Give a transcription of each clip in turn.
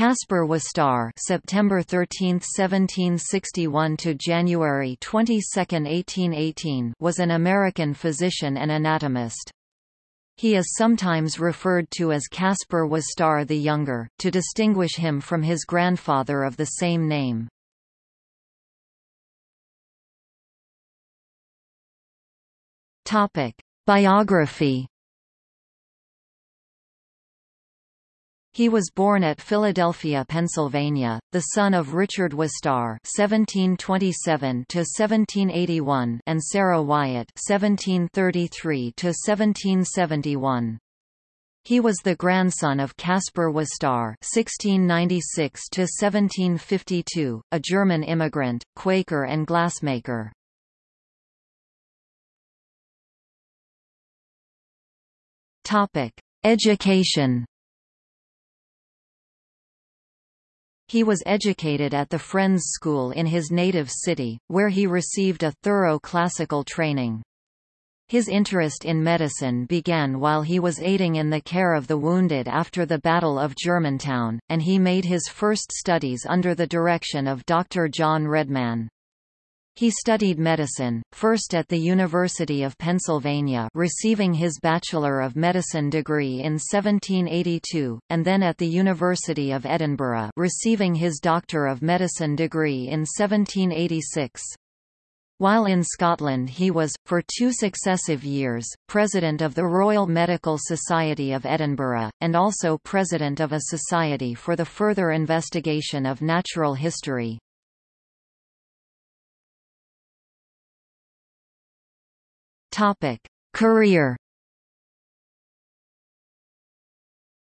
Caspar Wistar September 13, 1761 to January 22, 1818 was an American physician and anatomist. He is sometimes referred to as Caspar Wistar the Younger, to distinguish him from his grandfather of the same name. Biography He was born at Philadelphia, Pennsylvania, the son of Richard Wistar (1727–1781) and Sarah Wyatt (1733–1771). He was the grandson of Caspar Wistar (1696–1752), a German immigrant, Quaker, and glassmaker. Topic: Education. He was educated at the Friends School in his native city, where he received a thorough classical training. His interest in medicine began while he was aiding in the care of the wounded after the Battle of Germantown, and he made his first studies under the direction of Dr. John Redman. He studied medicine, first at the University of Pennsylvania receiving his Bachelor of Medicine degree in 1782, and then at the University of Edinburgh receiving his Doctor of Medicine degree in 1786. While in Scotland he was, for two successive years, President of the Royal Medical Society of Edinburgh, and also President of a Society for the Further Investigation of Natural History. Topic: Career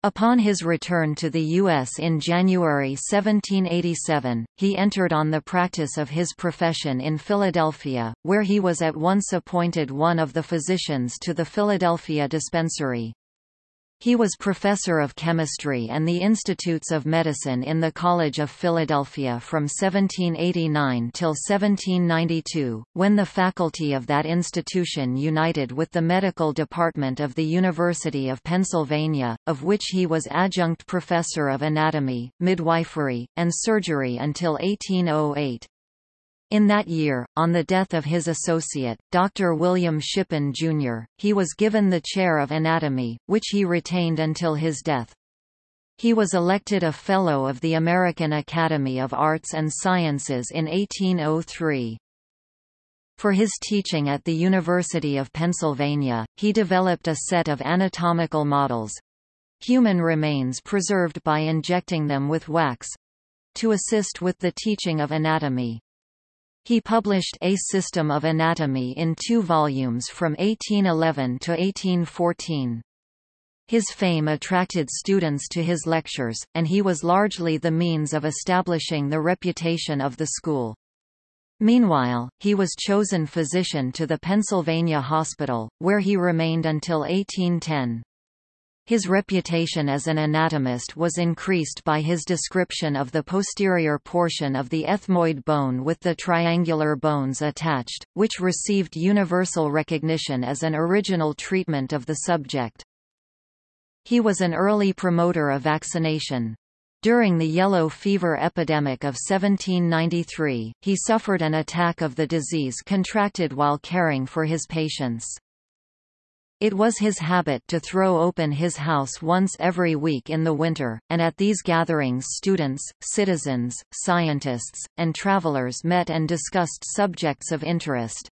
Upon his return to the U.S. in January 1787, he entered on the practice of his profession in Philadelphia, where he was at once appointed one of the physicians to the Philadelphia Dispensary. He was professor of chemistry and the Institutes of Medicine in the College of Philadelphia from 1789 till 1792, when the faculty of that institution united with the medical department of the University of Pennsylvania, of which he was adjunct professor of anatomy, midwifery, and surgery until 1808. In that year, on the death of his associate, Dr. William Shippen, Jr., he was given the chair of anatomy, which he retained until his death. He was elected a Fellow of the American Academy of Arts and Sciences in 1803. For his teaching at the University of Pennsylvania, he developed a set of anatomical models—human remains preserved by injecting them with wax—to assist with the teaching of anatomy. He published A System of Anatomy in two volumes from 1811 to 1814. His fame attracted students to his lectures, and he was largely the means of establishing the reputation of the school. Meanwhile, he was chosen physician to the Pennsylvania Hospital, where he remained until 1810. His reputation as an anatomist was increased by his description of the posterior portion of the ethmoid bone with the triangular bones attached, which received universal recognition as an original treatment of the subject. He was an early promoter of vaccination. During the yellow fever epidemic of 1793, he suffered an attack of the disease contracted while caring for his patients. It was his habit to throw open his house once every week in the winter, and at these gatherings students, citizens, scientists, and travelers met and discussed subjects of interest.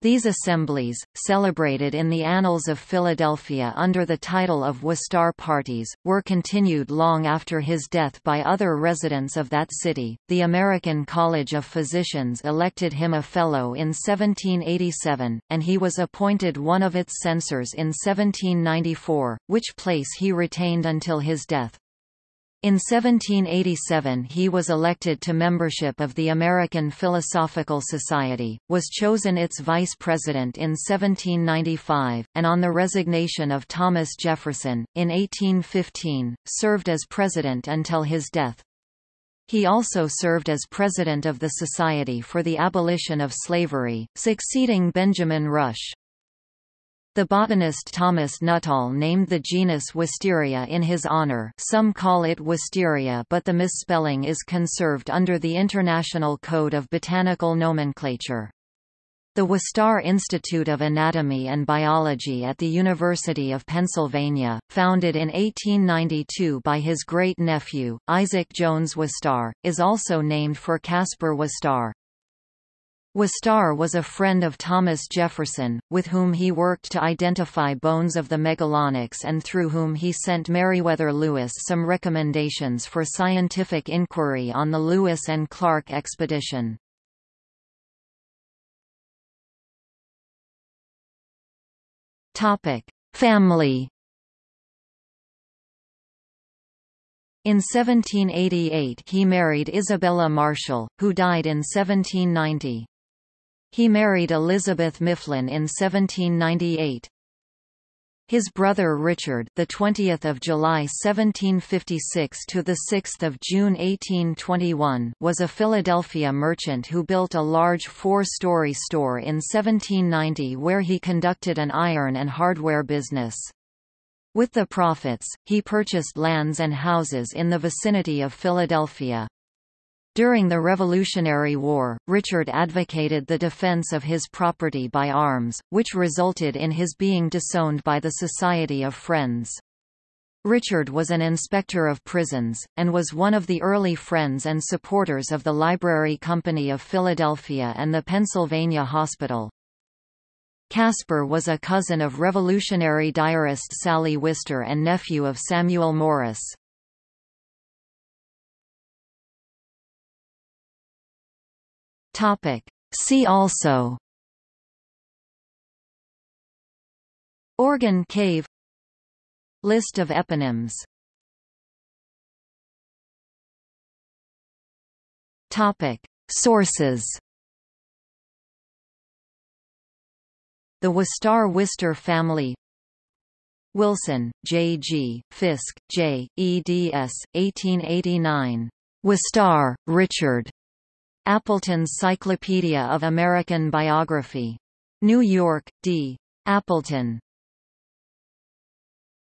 These assemblies, celebrated in the annals of Philadelphia under the title of Wistar parties, were continued long after his death by other residents of that city. The American College of Physicians elected him a Fellow in 1787, and he was appointed one of its censors in 1794, which place he retained until his death. In 1787 he was elected to membership of the American Philosophical Society, was chosen its vice president in 1795, and on the resignation of Thomas Jefferson, in 1815, served as president until his death. He also served as president of the Society for the Abolition of Slavery, succeeding Benjamin Rush. The botanist Thomas Nuttall named the genus Wisteria in his honor some call it Wistaria but the misspelling is conserved under the International Code of Botanical Nomenclature. The Wistar Institute of Anatomy and Biology at the University of Pennsylvania, founded in 1892 by his great-nephew, Isaac Jones Wistar, is also named for Caspar Wistar. Wistar was a friend of Thomas Jefferson, with whom he worked to identify bones of the Megalonyx and through whom he sent Meriwether Lewis some recommendations for scientific inquiry on the Lewis and Clark expedition. Family In 1788 he married Isabella Marshall, who died in 1790. He married Elizabeth Mifflin in 1798. His brother Richard, the 20th of July 1756 to the 6th of June 1821, was a Philadelphia merchant who built a large four-story store in 1790 where he conducted an iron and hardware business. With the profits, he purchased lands and houses in the vicinity of Philadelphia. During the Revolutionary War, Richard advocated the defense of his property by arms, which resulted in his being disowned by the Society of Friends. Richard was an inspector of prisons, and was one of the early friends and supporters of the Library Company of Philadelphia and the Pennsylvania Hospital. Caspar was a cousin of revolutionary diarist Sally Wister and nephew of Samuel Morris. Topic. See also Organ cave List of eponyms Topic. Sources The Wistar-Wister family Wilson, J. G., Fiske, J., eds. 1889. Wistar, Richard. Appleton's Cyclopedia of American Biography. New York, D. Appleton.